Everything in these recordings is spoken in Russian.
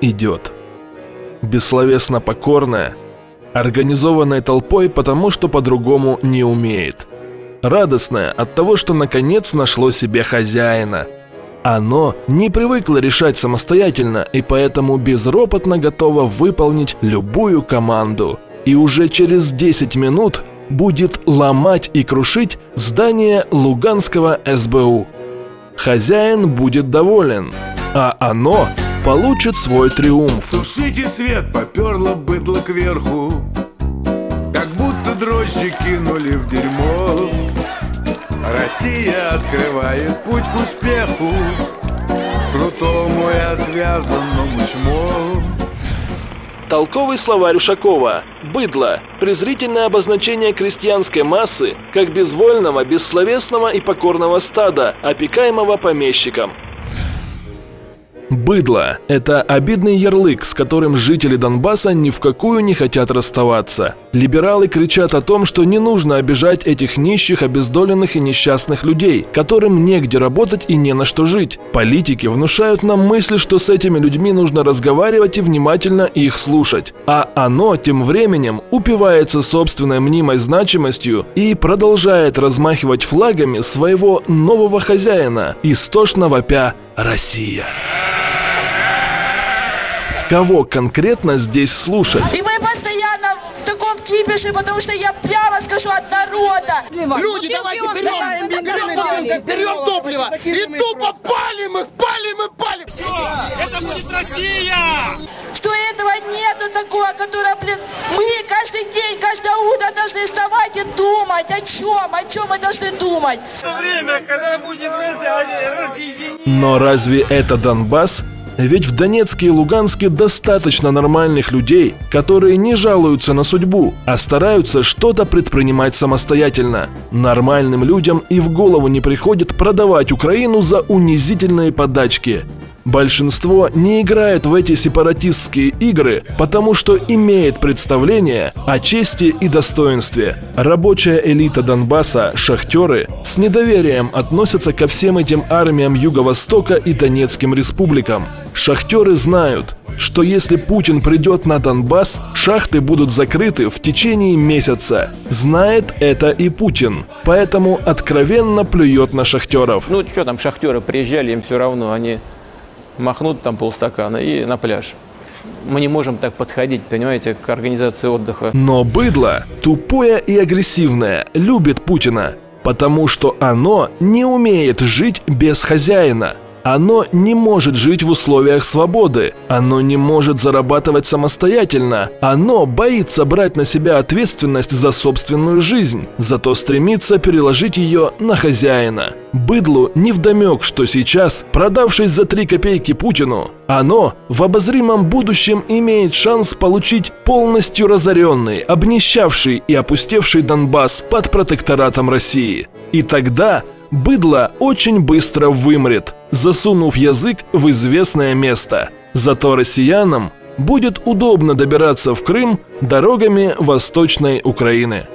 Идет. Бессловесно покорная, организованной толпой, потому что по-другому не умеет. Радостная от того, что наконец нашло себе хозяина. Оно не привыкло решать самостоятельно и поэтому безропотно готово выполнить любую команду. И уже через 10 минут будет ломать и крушить здание Луганского СБУ. Хозяин будет доволен, а оно получит свой триумф. Тушите свет, поперло быдло кверху. Как будто дрожжи кинули в дерьмо. Россия открывает путь к успеху. Крутому и отвязанному чмо Толковый словарь Ушакова. Быдло. Презрительное обозначение крестьянской массы как безвольного, бессловесного и покорного стада, опекаемого помещиком. Быдло – это обидный ярлык, с которым жители Донбасса ни в какую не хотят расставаться. Либералы кричат о том, что не нужно обижать этих нищих, обездоленных и несчастных людей, которым негде работать и не на что жить. Политики внушают нам мысль, что с этими людьми нужно разговаривать и внимательно их слушать. А оно тем временем упивается собственной мнимой значимостью и продолжает размахивать флагами своего нового хозяина, истошно вопя «Россия». Кого конкретно здесь слушать? И мы постоянно в таком кипише, потому что я прямо скажу от народа. Люди, давайте берем, берем, берем топливо и тупо палим их, палим и палим. Это будет Россия! Что этого нету такого, которое, блин, мы каждый день, каждое утро должны вставать и думать, о чем, о чем мы должны думать. Время, когда будет разъединение. Но разве это Донбасс? Ведь в Донецке и Луганске достаточно нормальных людей, которые не жалуются на судьбу, а стараются что-то предпринимать самостоятельно. Нормальным людям и в голову не приходит продавать Украину за унизительные подачки. Большинство не играет в эти сепаратистские игры, потому что имеет представление о чести и достоинстве. Рабочая элита Донбасса, шахтеры, с недоверием относятся ко всем этим армиям Юго-Востока и Донецким республикам. Шахтеры знают, что если Путин придет на Донбасс, шахты будут закрыты в течение месяца. Знает это и Путин, поэтому откровенно плюет на шахтеров. Ну, что там, шахтеры приезжали, им все равно, они махнут там полстакана и на пляж. Мы не можем так подходить, понимаете, к организации отдыха. Но быдло, тупое и агрессивное, любит Путина, потому что оно не умеет жить без хозяина. Оно не может жить в условиях свободы. Оно не может зарабатывать самостоятельно. Оно боится брать на себя ответственность за собственную жизнь, зато стремится переложить ее на хозяина. Быдлу невдомек, что сейчас, продавшись за 3 копейки Путину, оно в обозримом будущем имеет шанс получить полностью разоренный, обнищавший и опустевший Донбасс под протекторатом России. И тогда быдло очень быстро вымрет, засунув язык в известное место. Зато россиянам будет удобно добираться в Крым дорогами Восточной Украины.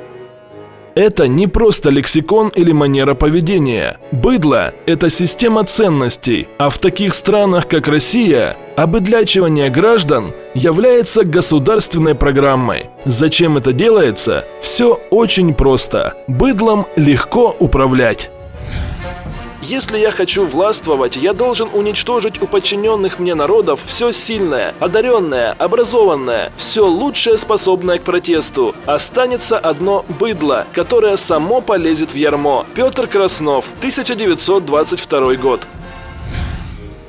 Это не просто лексикон или манера поведения. Быдло – это система ценностей, а в таких странах, как Россия, обыдлячивание граждан является государственной программой. Зачем это делается? Все очень просто. Быдлом легко управлять. Если я хочу властвовать, я должен уничтожить у подчиненных мне народов все сильное, одаренное, образованное, все лучшее, способное к протесту. Останется одно быдло, которое само полезет в ярмо. Петр Краснов, 1922 год.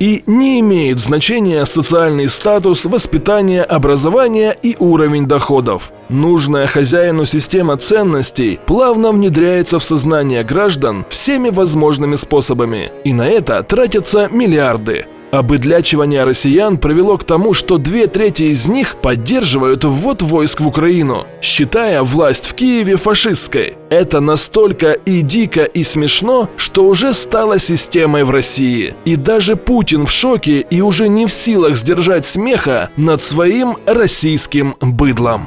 И не имеет значения социальный статус, воспитание, образование и уровень доходов. Нужная хозяину система ценностей плавно внедряется в сознание граждан всеми возможными способами. И на это тратятся миллиарды. Обыдлячивание россиян привело к тому, что две трети из них поддерживают ввод войск в Украину, считая власть в Киеве фашистской. Это настолько и дико, и смешно, что уже стало системой в России. И даже Путин в шоке и уже не в силах сдержать смеха над своим российским быдлом.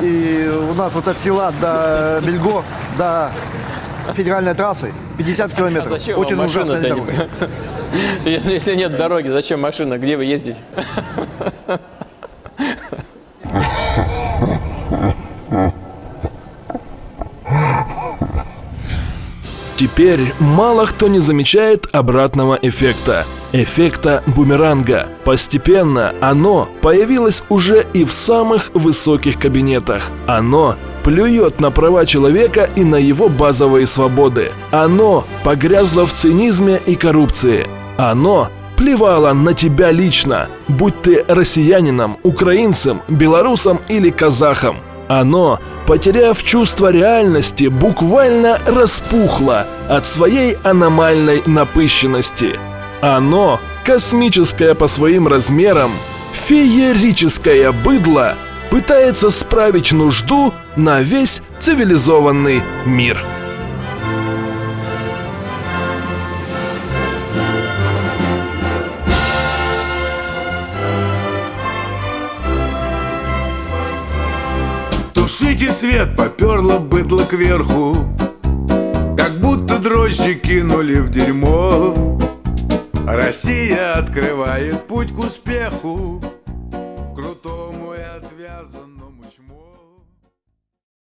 И у нас вот от села до Бельго, до федеральной трассы 50 А километров. зачем Очень машина-то? дорога. Если нет дороги, зачем машина? Где вы ездите? Теперь мало кто не замечает обратного эффекта. Эффекта бумеранга. Постепенно оно появилось уже и в самых высоких кабинетах. Оно плюет на права человека и на его базовые свободы. Оно погрязло в цинизме и коррупции. Оно плевало на тебя лично, будь ты россиянином, украинцем, белорусом или казахом. Оно, потеряв чувство реальности, буквально распухло от своей аномальной напыщенности. Оно, космическое по своим размерам, феерическое быдло, пытается справить нужду на весь цивилизованный мир. Тушите свет, поперло быдло кверху. Как будто дрожжи кинули в дерьмо. Россия открывает путь к успеху